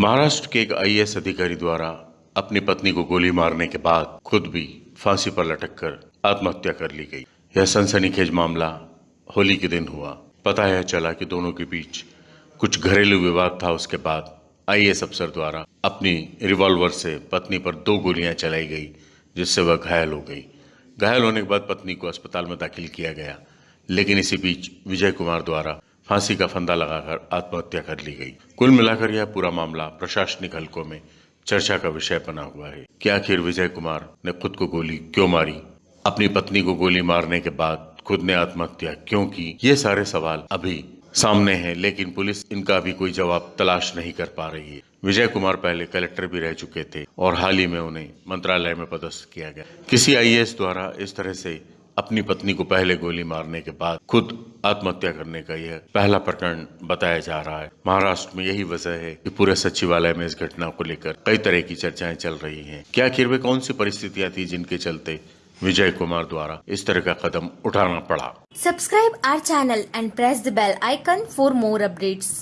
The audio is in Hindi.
महाराष्ट्र के एक आईएएस अधिकारी द्वारा अपनी पत्नी को गोली मारने के बाद खुद भी फांसी पर लटक कर आत्महत्या कर ली गई। यह सनसनीखेज मामला होली के दिन हुआ। पता यह चला कि दोनों के बीच कुछ घरेलू विवाद था। उसके बाद आईएएस अफसर द्वारा अपनी रिवॉल्वर से पत्नी पर दो गोलियाँ चलाई गई, जिससे वह घायल हो गई। घायल होने के बाद पत्नी को अस्पताल में दाखिल किया गया, लेकिन इसी बीच विजय कुमार द्वारा फांसी का फंदा लगाकर आत्महत्या कर ली गई। कुल मिलाकर यह पूरा मामला प्रशासनिक हलकों में चर्चा का विषय बना हुआ है कि आखिर विजय कुमार ने खुद को गोली क्यों मारी? अपनी पत्नी को गोली मारने के बाद खुद ने आत्महत्या क्यों की? ये सारे सवाल अभी सामने हैं, लेकिन पुलिस इनका अभी कोई जवाब तलाश नहीं कर पा रही है। विजय कुमार पहले कलेक्टर भी रह चुके थे और हाल ही में उन्हें मंत्रालय में पदस्थ किया गया। किसी आईएएस द्वारा इस तरह से अपनी पत्नी को पहले गोली मारने के बाद खुद आत्महत्या करने का यह पहला प्रकरण बताया जा रहा है। महाराष्ट्र में यही वजह है कि पूरे सचिवालय में इस घटना को लेकर कई तरह की चर्चाएँ चल रही हैं। क्या आखिर वे कौन सी परिस्थितियाँ थी जिनके चलते विजय कुमार द्वारा इस तरह का कदम उठाना पड़ा? Subscribe our channel and press the bell icon for more updates.